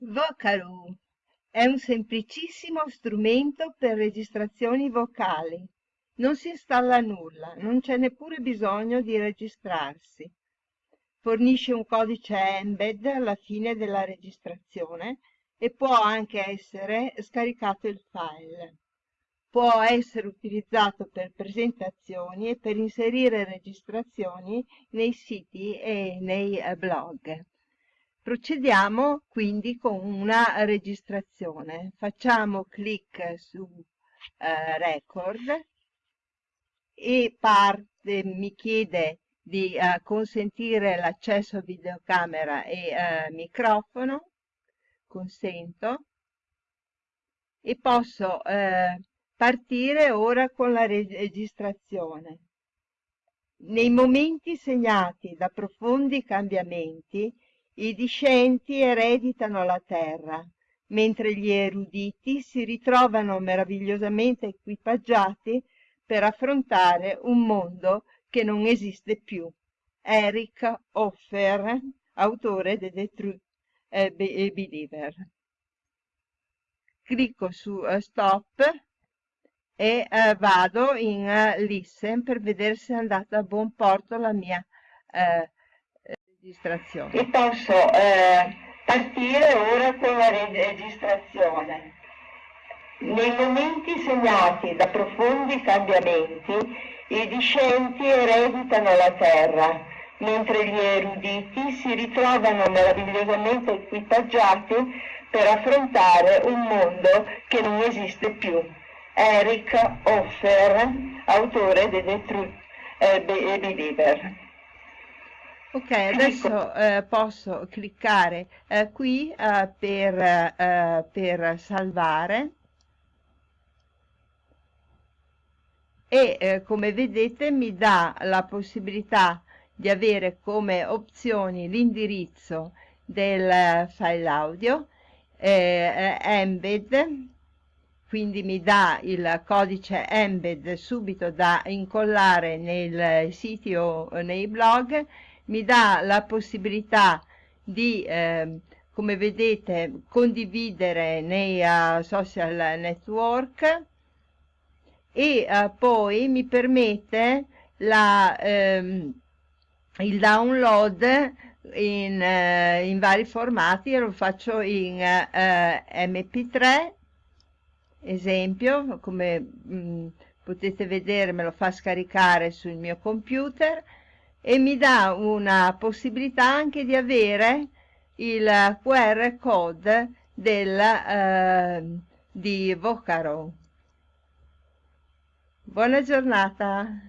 Vocalo è un semplicissimo strumento per registrazioni vocali. Non si installa nulla, non c'è neppure bisogno di registrarsi. Fornisce un codice embed alla fine della registrazione e può anche essere scaricato il file. Può essere utilizzato per presentazioni e per inserire registrazioni nei siti e nei blog. Procediamo quindi con una registrazione. Facciamo clic su eh, record e parte, mi chiede di eh, consentire l'accesso a videocamera e eh, microfono, consento e posso eh, partire ora con la registrazione. Nei momenti segnati da profondi cambiamenti i discenti ereditano la terra, mentre gli eruditi si ritrovano meravigliosamente equipaggiati per affrontare un mondo che non esiste più. Eric Hoffer, autore di The Truth eh, Believer. Clicco su uh, Stop e uh, vado in uh, Listen per vedere se è andata a buon porto la mia registrazione. E posso eh, partire ora con la registrazione. Nei momenti segnati da profondi cambiamenti, i discenti ereditano la terra, mentre gli eruditi si ritrovano meravigliosamente equipaggiati per affrontare un mondo che non esiste più. Eric Hoffer, autore di The Truth eh, Believer. Ok, adesso eh, posso cliccare eh, qui eh, per, eh, per, salvare. E eh, come vedete mi dà la possibilità di avere come opzioni l'indirizzo del file audio, eh, embed, quindi mi dà il codice embed subito da incollare nei siti o nei blog mi dà la possibilità di, eh, come vedete, condividere nei uh, social network e uh, poi mi permette la, ehm, il download in, uh, in, vari formati, lo faccio in mp3, esempio, come mh, mm, potete vedere me lo fa scaricare sul mio computer, e mi dà una possibilità anche di avere il QR code del, eh, di Vocaro. Buona giornata!